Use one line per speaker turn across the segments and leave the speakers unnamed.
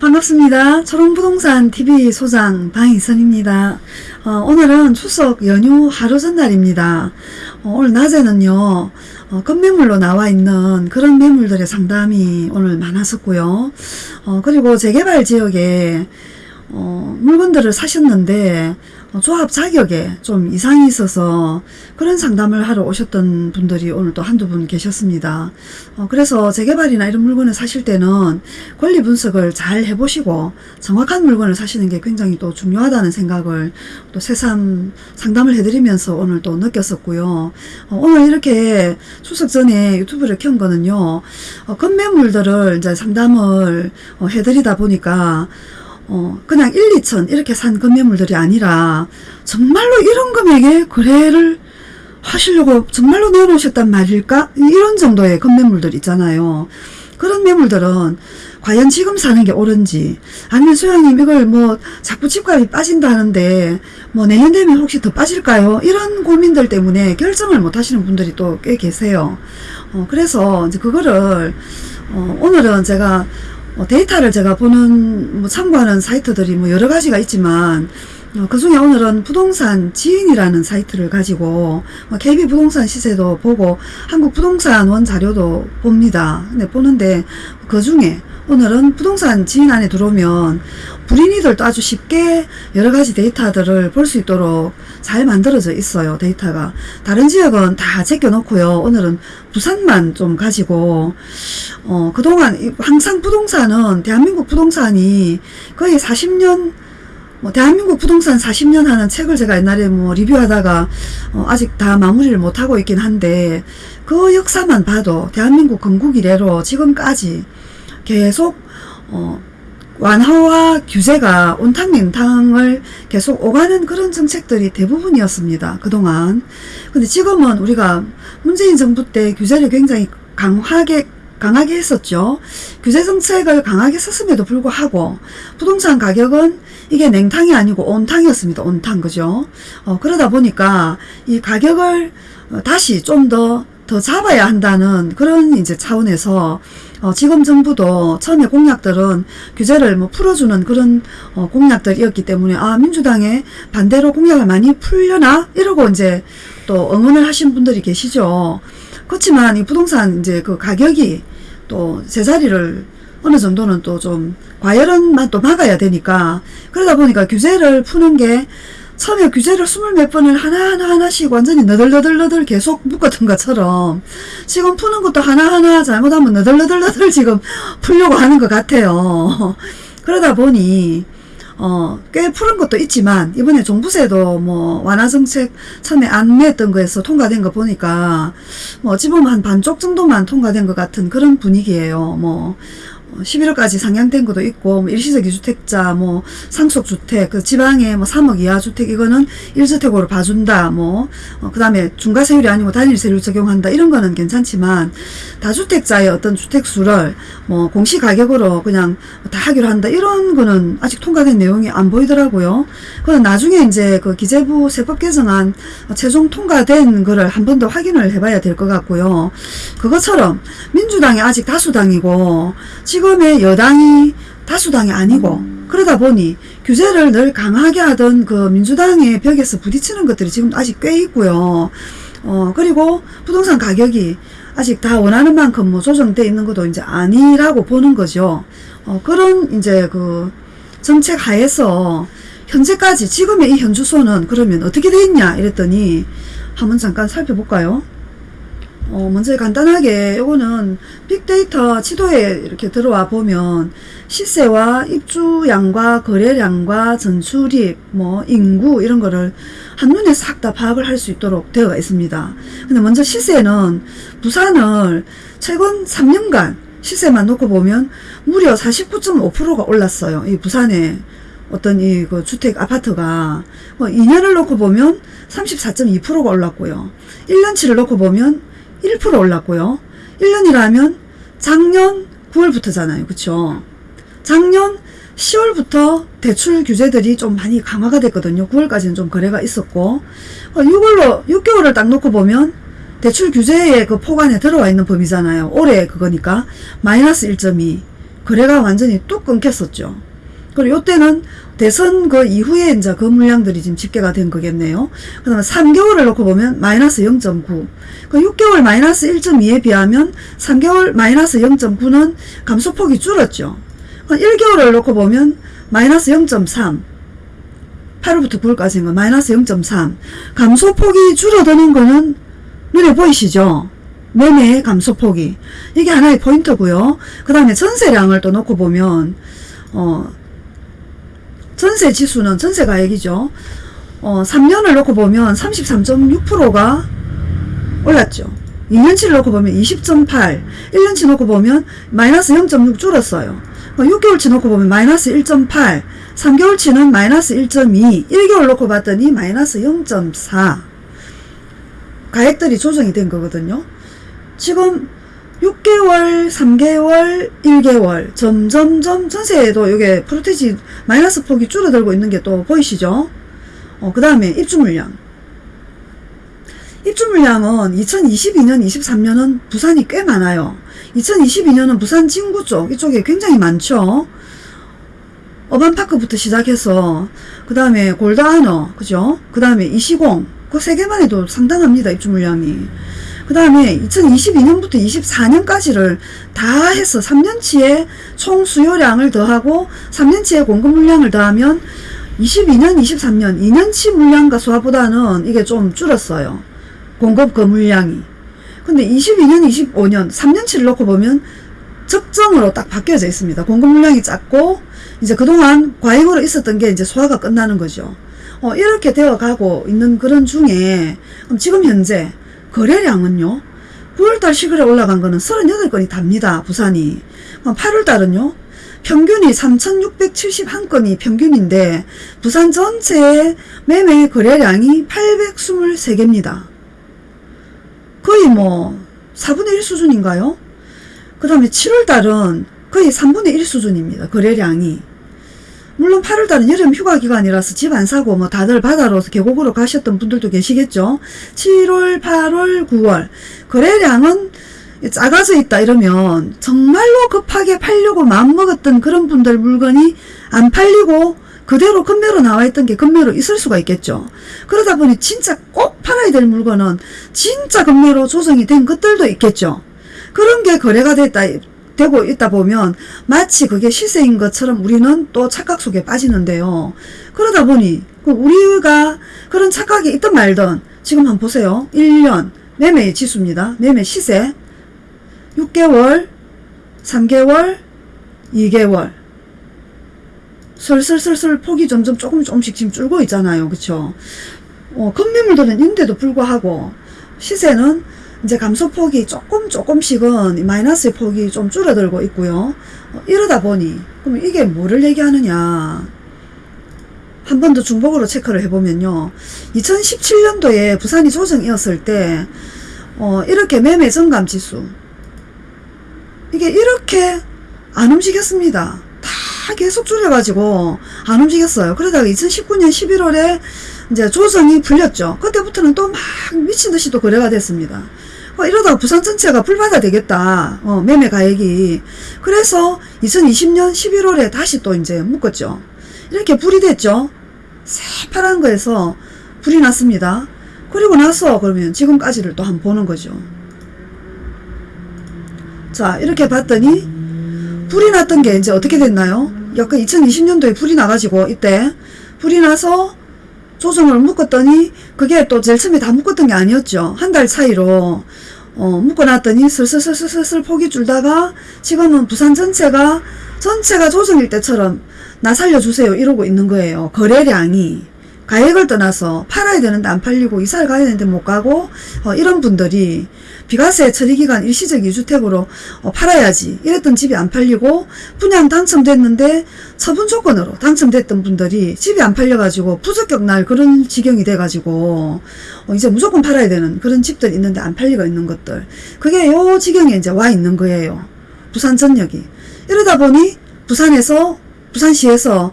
반갑습니다. 초롱부동산 TV 소장 방희선입니다. 어, 오늘은 추석 연휴 하루 전날입니다. 어, 오늘 낮에는요, 어, 건매물로 나와 있는 그런 매물들의 상담이 오늘 많았었고요. 어, 그리고 재개발 지역에 어, 물건들을 사셨는데 어, 조합 자격에 좀 이상이 있어서 그런 상담을 하러 오셨던 분들이 오늘 또 한두 분 계셨습니다. 어, 그래서 재개발이나 이런 물건을 사실 때는 권리 분석을 잘 해보시고 정확한 물건을 사시는 게 굉장히 또 중요하다는 생각을 또 새삼 상담을 해드리면서 오늘 또 느꼈었고요. 어, 오늘 이렇게 추석 전에 유튜브를 켠 거는요. 어, 건매물들을 이제 상담을 어, 해드리다 보니까 어, 그냥 1, 2천 이렇게 산 건매물들이 아니라 정말로 이런 금액에 거래를 하시려고 정말로 내놓으셨단 말일까? 이런 정도의 건매물들 있잖아요. 그런 매물들은 과연 지금 사는 게 옳은지 아니면 소장님 이걸 뭐 자꾸 집값이 빠진다는데 뭐 내년 되면 혹시 더 빠질까요? 이런 고민들 때문에 결정을 못 하시는 분들이 또 꽤 계세요. 어, 그래서 이제 그거를 어, 오늘은 제가 어, 데이터를 제가 보는 뭐 참고하는 사이트들이 뭐 여러 가지가 있지만 어, 그 중에 오늘은 부동산 지인이라는 사이트를 가지고 뭐 KB 부동산 시세도 보고 한국 부동산 원 자료도 봅니다. 근데 보는데 그 중에 오늘은 부동산 지인 안에 들어오면 불인이들도 아주 쉽게 여러 가지 데이터들을 볼 수 있도록 잘 만들어져 있어요. 데이터가. 다른 지역은 다 제껴놓고요. 오늘은 부산만 좀 가지고 어, 그동안 항상 부동산은 대한민국 부동산이 거의 40년 뭐 대한민국 부동산 40년 하는 책을 제가 옛날에 뭐 리뷰하다가 어 아직 다 마무리를 못하고 있긴 한데 그 역사만 봐도 대한민국 건국 이래로 지금까지 계속 어 완화와 규제가 온탕냉탕을 계속 오가는 그런 정책들이 대부분이었습니다. 그동안. 근데 지금은 우리가 문재인 정부 때 규제를 굉장히 강하게 강하게 했었죠. 규제 정책을 강하게 썼음에도 불구하고 부동산 가격은 이게 냉탕이 아니고 온탕이었습니다. 온탕 그죠? 어, 그러다 보니까 이 가격을 어, 다시 좀더 더 잡아야 한다는 그런 이제 차원에서 어, 지금 정부도 처음에 공약들은 규제를 뭐 풀어주는 그런 어, 공약들이었기 때문에 아 민주당에 반대로 공약을 많이 풀려나 이러고 이제 또 응원을 하신 분들이 계시죠. 그렇지만 이 부동산 이제 그 가격이 또 제자리를 어느 정도는 또 좀 과열은만 또 막아야 되니까 그러다 보니까 규제를 푸는 게 처음에 규제를 스물 몇 번을 하나하나 하나씩 완전히 너덜너덜너덜 계속 묶었던 것처럼 지금 푸는 것도 하나하나 잘못하면 너덜너덜너덜 지금 풀려고 하는 것 같아요. 그러다 보니 어, 꽤 푸른 것도 있지만 이번에 종부세도 뭐 완화 정책 처음에 안 냈던 거에서 통과된 거 보니까 뭐 어찌 보면 한 반쪽 정도만 통과된 것 같은 그런 분위기예요. 뭐 11월까지 상향된 것도 있고 뭐 일시적 이주택자 뭐 상속주택 그 지방에 뭐 3억 이하 주택 이거는 1주택으로 봐준다 뭐 어, 그다음에 중과세율이 아니고 단일세율 적용한다 이런 거는 괜찮지만 다주택자의 어떤 주택수를 뭐 공시가격으로 그냥 다 하기로 한다 이런 거는 아직 통과된 내용이 안 보이더라고요. 그건 나중에 이제 그 기재부 세법 개정안 최종 통과된 거를 한 번 더 확인을 해봐야 될 것 같고요. 그것처럼 민주당이 아직 다수당이고 지금 의 여당이 다수당이 아니고 그러다 보니 규제를 늘 강하게 하던 그 민주당의 벽에서 부딪히는 것들이 지금 아직 꽤 있고요. 어 그리고 부동산 가격이 아직 다 원하는 만큼 뭐 조정돼 있는 것도 이제 아니라고 보는 거죠. 어 그런 이제 그 정책 하에서 현재까지 지금의 이 현주소는 그러면 어떻게 돼 있냐 이랬더니 한번 잠깐 살펴볼까요? 어, 먼저 간단하게 요거는 빅데이터 지도에 이렇게 들어와 보면 시세와 입주량과 거래량과 전출입, 뭐 인구 이런 거를 한눈에 싹 다 파악을 할 수 있도록 되어 있습니다. 근데 먼저 시세는 부산을 최근 3년간 시세만 놓고 보면 무려 49.5%가 올랐어요. 이 부산에 어떤 이 그 주택 아파트가 뭐 2년을 놓고 보면 34.2%가 올랐고요. 1년치를 놓고 보면 1% 올랐고요. 1년이라면 작년 9월부터잖아요. 그쵸? 작년 10월부터 대출 규제들이 좀 많이 강화가 됐거든요. 9월까지는 좀 거래가 있었고 6월로 어, 6개월을 딱 놓고 보면 대출 규제의 그 포관에 들어와 있는 범위잖아요. 올해 그거니까 마이너스 1.2 거래가 완전히 뚝 끊겼었죠. 그리고 요때는 대선 그 이후에 이제 그 물량들이 지금 집계가 된 거겠네요. 그 다음에 3개월을 놓고 보면 마이너스 0.9. 그 6개월 마이너스 1.2에 비하면 3개월 마이너스 0.9는 감소폭이 줄었죠. 그 1개월을 놓고 보면 마이너스 0.3. 8월부터 9월까지인 거 마이너스 0.3. 감소폭이 줄어드는 거는 눈에 보이시죠? 매매의 감소폭이. 이게 하나의 포인트고요. 그 다음에 전세량을 또 놓고 보면 어 전세 지수는 전세 가액이죠. 어, 3년을 놓고 보면 33.6%가 올랐죠. 2년치를 놓고 보면 20.8, 1년치 놓고 보면 마이너스 0.6 줄었어요. 6개월치 놓고 보면 마이너스 1.8, 3개월치는 마이너스 1.2, 1개월 놓고 봤더니 마이너스 0.4 가액들이 조정이 된 거거든요. 지금 6개월, 3개월, 1개월 점점점 전세에도 이게 프로테지 마이너스 폭이 줄어들고 있는 게 또 보이시죠? 어, 그 다음에 입주 물량. 입주 물량은 2022년, 23년은 부산이 꽤 많아요. 2022년은 부산 진구 쪽, 이쪽에 굉장히 많죠. 어반파크부터 시작해서, 그 다음에 골드아너, 그죠? 그 다음에 이시공, 그 세 개만 해도 상당합니다, 입주 물량이. 그 다음에 2022년부터 24년까지를 다 해서 3년치의 총 수요량을 더하고 3년치의 공급 물량을 더하면 22년, 23년 2년치 물량과 수화보다는 이게 좀 줄었어요. 공급 그 물량이. 근데 22년, 25년 3년치를 놓고 보면 적정으로 딱 바뀌어져 있습니다. 공급 물량이 작고 이제 그동안 과잉으로 있었던 게 이제 소화가 끝나는 거죠. 어, 이렇게 되어 가고 있는 그런 중에 지금 현재 거래량은요. 9월달 시골에 올라간 거는 38건이 답니다. 부산이. 8월달은요. 평균이 3,671건이 평균인데 부산 전체의 매매 거래량이 823개입니다. 거의 뭐 4분의 1 수준인가요? 그 다음에 7월달은 거의 3분의 1 수준입니다. 거래량이. 물론 8월달은 여름 휴가 기간이라서 집 안 사고 뭐 다들 바다로 계곡으로 가셨던 분들도 계시겠죠. 7월, 8월, 9월 거래량은 작아져 있다 이러면 정말로 급하게 팔려고 마음먹었던 그런 분들 물건이 안 팔리고 그대로 금매로 나와 있던 게 금매로 있을 수가 있겠죠. 그러다 보니 진짜 꼭 팔아야 될 물건은 진짜 금매로 조정이 된 것들도 있겠죠. 그런 게 거래가 됐다 되고 있다 보면 마치 그게 시세인 것처럼 우리는 또 착각 속에 빠지는데요. 그러다 보니 그 우리가 그런 착각이 있든 말든 지금 한번 보세요. 1년 매매 지수입니다. 매매 시세 6개월 3개월 2개월 슬슬슬슬 폭이 점점 조금 조금씩 지금 줄고 있잖아요. 그쵸? 어, 급매물들은 인데도 불구하고 시세는 이제 감소폭이 조금 조금씩은 마이너스의 폭이 좀 줄어들고 있고요. 어, 이러다 보니 그럼 이게 뭐를 얘기하느냐 한 번 더 중복으로 체크를 해보면요. 2017년도에 부산이 조정이었을 때 어, 이렇게 매매 정감 지수 이게 이렇게 안 움직였습니다. 다 계속 줄여가지고 안 움직였어요. 그러다가 2019년 11월에 이제 조정이 풀렸죠. 그때부터는 또 막 미친 듯이 또 거래가 됐습니다. 어, 이러다가 부산 전체가 불바다 되겠다. 어, 매매 가액이. 그래서 2020년 11월에 다시 또 이제 묶었죠. 이렇게 불이 됐죠. 새파란 거에서 불이 났습니다. 그리고 나서 그러면 지금까지를 또 한번 보는 거죠. 자, 이렇게 봤더니 불이 났던 게 이제 어떻게 됐나요? 약간 2020년도에 불이 나가지고 이때 불이 나서 조정을 묶었더니 그게 또 제일 처음에 다 묶었던 게 아니었죠. 한 달 차이로 어, 묶어놨더니 슬슬슬슬슬 폭이 줄다가 지금은 부산 전체가 전체가 조정일 때처럼 나 살려주세요 이러고 있는 거예요. 거래량이 가액을 떠나서 팔아야 되는데 안 팔리고 이사를 가야 되는데 못 가고 어, 이런 분들이 비과세 처리기간 일시적 2주택으로 어, 팔아야지. 이랬던 집이 안 팔리고 분양 당첨됐는데 처분 조건으로 당첨됐던 분들이 집이 안 팔려가지고 부적격 날 그런 지경이 돼가지고 어, 이제 무조건 팔아야 되는 그런 집들 있는데 안 팔리고 있는 것들. 그게 요 지경에 이제 와 있는 거예요. 부산 전역이. 이러다 보니 부산에서 부산시에서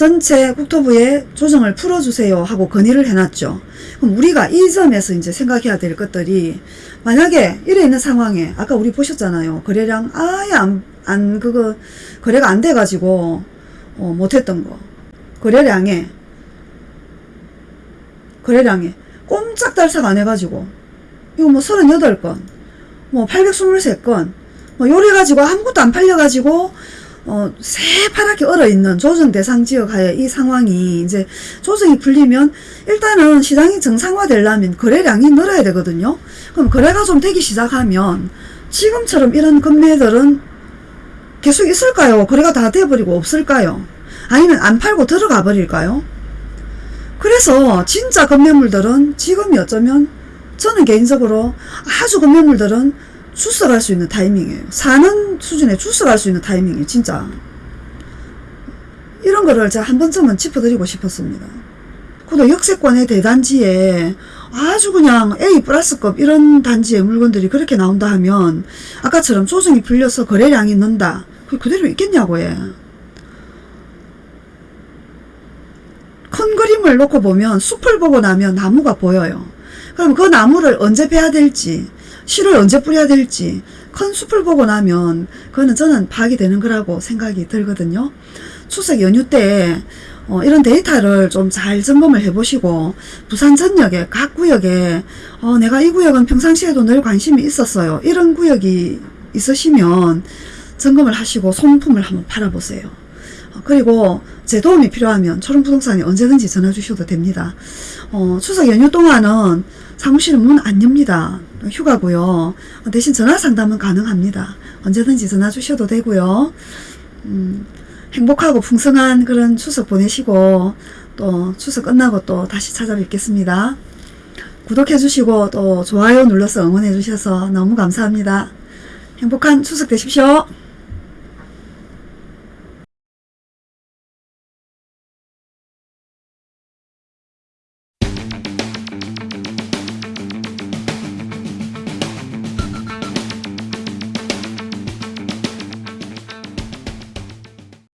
전체 국토부에 조정을 풀어주세요 하고 건의를 해놨죠. 그럼 우리가 이 점에서 이제 생각해야 될 것들이 만약에 이래 있는 상황에 아까 우리 보셨잖아요. 거래량 아예 안, 안 그거 거래가 안 돼가지고 어, 못했던 거 거래량에 거래량에 꼼짝달싹 안 해가지고 이거 뭐 38건 뭐 823건 뭐 요래가지고 아무것도 안 팔려가지고 어, 새파랗게 얼어있는 조정 대상 지역 하에 이 상황이 이제 조정이 풀리면 일단은 시장이 정상화되려면 거래량이 늘어야 되거든요. 그럼 거래가 좀 되기 시작하면 지금처럼 이런 건매들은 계속 있을까요? 거래가 다 돼버리고 없을까요? 아니면 안 팔고 들어가 버릴까요? 그래서 진짜 건매물들은 지금이 어쩌면 저는 개인적으로 아주 건매물들은 출석할 수 있는 타이밍이에요. 사는 수준에 출석할 수 있는 타이밍이에요. 진짜. 이런 거를 제가 한 번쯤은 짚어드리고 싶었습니다. 그도 역세권의 대단지에 아주 그냥 A 플러스급 이런 단지의 물건들이 그렇게 나온다 하면 아까처럼 조정이 풀려서 거래량이 는다. 그대로 있겠냐고 해. 큰 그림을 놓고 보면 숲을 보고 나면 나무가 보여요. 그럼 그 나무를 언제 베야 될지, 씨를 언제 뿌려야 될지, 큰 숲을 보고 나면 그거는 저는 파악이 되는 거라고 생각이 들거든요. 추석 연휴 때 어, 이런 데이터를 좀 잘 점검을 해보시고 부산 전역에 각 구역에 어, 내가 이 구역은 평상시에도 늘 관심이 있었어요. 이런 구역이 있으시면 점검을 하시고 소모품을 한번 팔아보세요. 어, 그리고 제 도움이 필요하면 초롱부동산에 언제든지 전화 주셔도 됩니다. 어, 추석 연휴 동안은 사무실은 문 안 엽니다. 휴가고요. 어, 대신 전화 상담은 가능합니다. 언제든지 전화 주셔도 되고요. 음, 행복하고 풍성한 그런 추석 보내시고 또 추석 끝나고 또 다시 찾아뵙겠습니다. 구독해 주시고 또 좋아요 눌러서 응원해 주셔서 너무 감사합니다. 행복한 추석 되십시오.